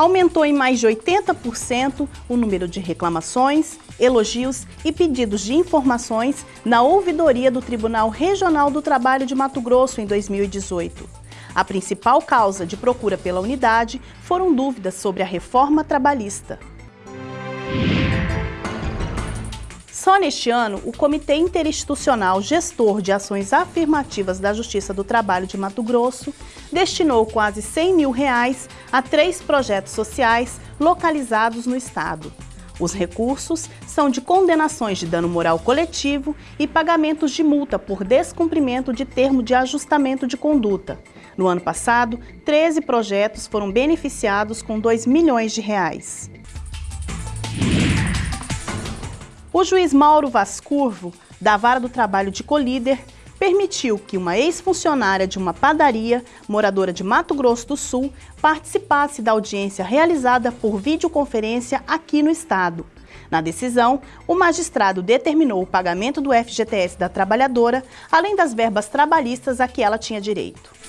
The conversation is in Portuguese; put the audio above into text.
aumentou em mais de 80% o número de reclamações, elogios e pedidos de informações na ouvidoria do Tribunal Regional do Trabalho de Mato Grosso em 2018. A principal causa de procura pela unidade foram dúvidas sobre a reforma trabalhista. Só neste ano, o Comitê Interinstitucional Gestor de Ações Afirmativas da Justiça do Trabalho de Mato Grosso destinou quase 100 mil reais a três projetos sociais localizados no Estado. Os recursos são de condenações de dano moral coletivo e pagamentos de multa por descumprimento de termo de ajustamento de conduta. No ano passado, 13 projetos foram beneficiados com 2 milhões de reais. O juiz Mauro Vascurvo, da Vara do Trabalho de Colíder, permitiu que uma ex-funcionária de uma padaria, moradora de Mato Grosso do Sul, participasse da audiência realizada por videoconferência aqui no estado. Na decisão, o magistrado determinou o pagamento do FGTS da trabalhadora, além das verbas trabalhistas a que ela tinha direito.